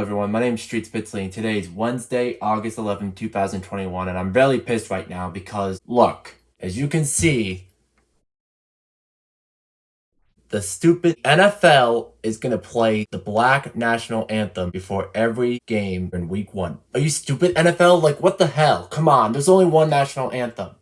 everyone, my name is Street Spitzley and today is Wednesday, August 11, 2021 and I'm really pissed right now because, look, as you can see, the stupid NFL is gonna play the black national anthem before every game in week one. Are you stupid NFL? Like what the hell? Come on, there's only one national anthem.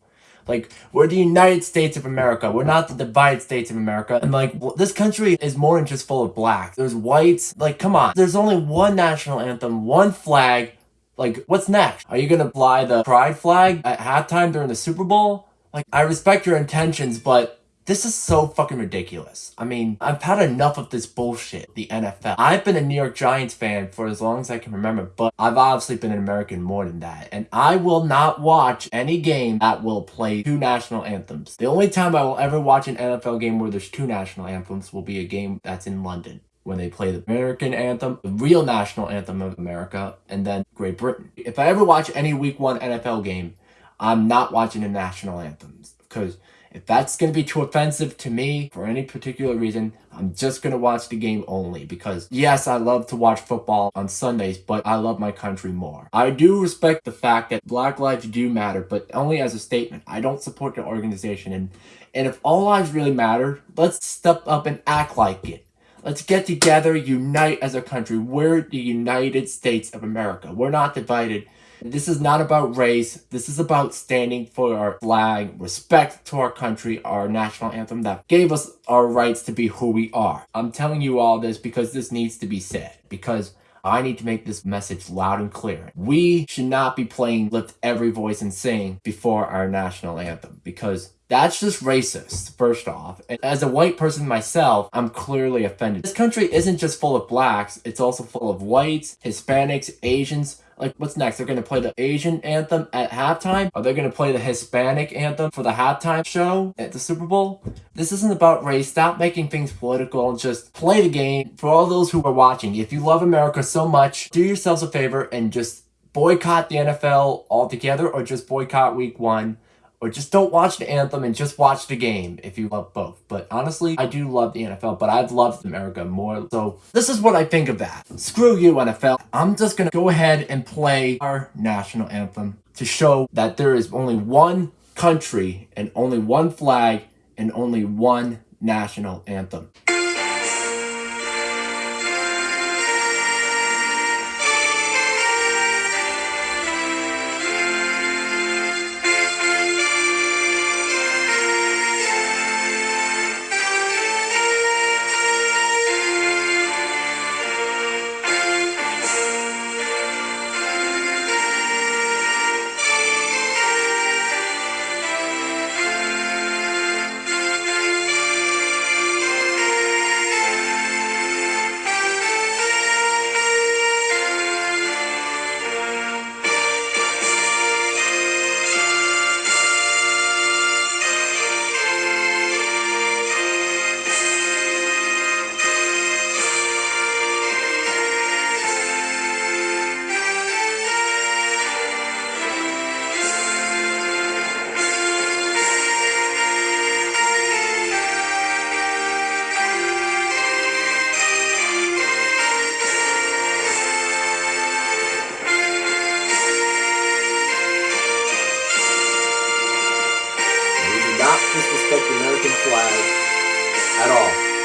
Like, we're the United States of America. We're not the divided states of America. And like, this country is more than just full of blacks. There's whites. Like, come on. There's only one national anthem, one flag. Like, what's next? Are you gonna fly the pride flag at halftime during the Super Bowl? Like, I respect your intentions, but this is so fucking ridiculous. I mean, I've had enough of this bullshit, the NFL. I've been a New York Giants fan for as long as I can remember, but I've obviously been an American more than that. And I will not watch any game that will play two national anthems. The only time I will ever watch an NFL game where there's two national anthems will be a game that's in London when they play the American anthem, the real national anthem of America, and then Great Britain. If I ever watch any week one NFL game, I'm not watching the national anthems because if that's going to be too offensive to me for any particular reason, I'm just going to watch the game only because yes, I love to watch football on Sundays, but I love my country more. I do respect the fact that black lives do matter, but only as a statement. I don't support the organization and, and if all lives really matter, let's step up and act like it. Let's get together, unite as a country. We're the United States of America. We're not divided this is not about race. This is about standing for our flag, respect to our country, our national anthem that gave us our rights to be who we are. I'm telling you all this because this needs to be said. Because I need to make this message loud and clear. We should not be playing Lift Every Voice and Sing before our national anthem because that's just racist, first off. And as a white person myself, I'm clearly offended. This country isn't just full of blacks, it's also full of whites, Hispanics, Asians, like, what's next? They're going to play the Asian anthem at halftime? Are they going to play the Hispanic anthem for the halftime show at the Super Bowl? This isn't about race. Stop making things political and just play the game. For all those who are watching, if you love America so much, do yourselves a favor and just boycott the NFL altogether or just boycott week one or just don't watch the anthem and just watch the game if you love both. But honestly, I do love the NFL, but I've loved America more. So this is what I think of that. Screw you, NFL. I'm just gonna go ahead and play our national anthem to show that there is only one country and only one flag and only one national anthem.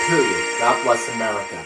Period. God bless America.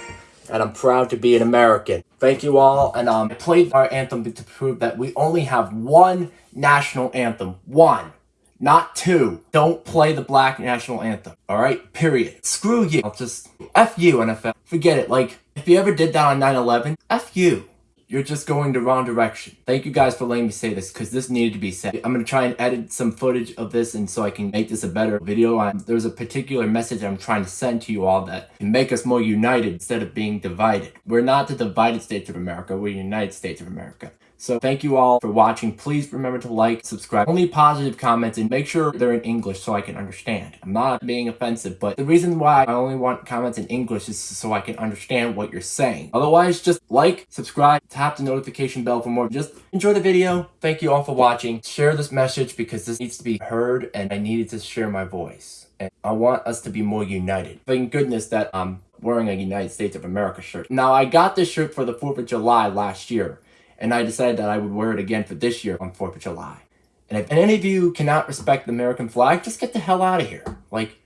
And I'm proud to be an American. Thank you all. And um, I played our anthem to prove that we only have one national anthem. One. Not two. Don't play the black national anthem. Alright? Period. Screw you. I'll just... F you, NFL. Forget it. Like, if you ever did that on 9-11, F you you're just going the wrong direction. Thank you guys for letting me say this because this needed to be said. I'm going to try and edit some footage of this and so I can make this a better video. I, there's a particular message I'm trying to send to you all that can make us more united instead of being divided. We're not the divided states of America, we're the United States of America. So thank you all for watching. Please remember to like, subscribe, only positive comments, and make sure they're in English so I can understand. I'm not being offensive, but the reason why I only want comments in English is so I can understand what you're saying. Otherwise, just like, subscribe, tap the notification bell for more. Just enjoy the video. Thank you all for watching. Share this message because this needs to be heard and I needed to share my voice. And I want us to be more united. Thank goodness that I'm wearing a United States of America shirt. Now, I got this shirt for the 4th of July last year, and I decided that I would wear it again for this year on 4th of July. And if any of you cannot respect the American flag, just get the hell out of here. Like,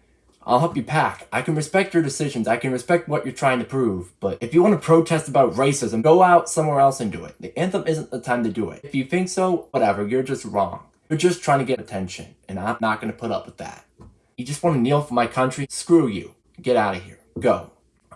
I'll help you pack. I can respect your decisions. I can respect what you're trying to prove. But if you want to protest about racism, go out somewhere else and do it. The anthem isn't the time to do it. If you think so, whatever, you're just wrong. You're just trying to get attention, and I'm not going to put up with that. You just want to kneel for my country? Screw you. Get out of here. Go.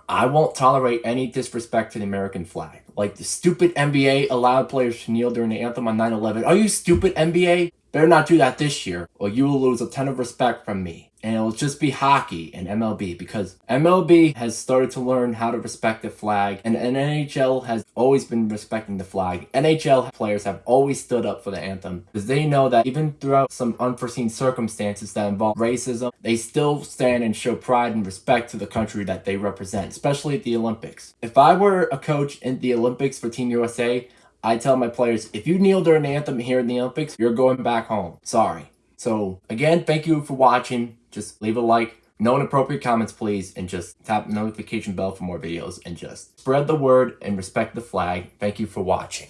I won't tolerate any disrespect to the American flag. Like the stupid NBA allowed players to kneel during the anthem on 9-11. Are you stupid NBA? Better not do that this year, or you will lose a ton of respect from me and it'll just be hockey and MLB because MLB has started to learn how to respect the flag and, NHL has always been respecting the flag. NHL players have always stood up for the anthem because they know that even throughout some unforeseen circumstances that involve racism, they still stand and show pride and respect to the country that they represent, especially at the Olympics. If I were a coach in the Olympics for Team USA, I tell my players, if you kneel during the anthem here in the Olympics, you're going back home. Sorry. So again, thank you for watching. Just leave a like, no inappropriate comments please, and just tap the notification bell for more videos and just spread the word and respect the flag. Thank you for watching.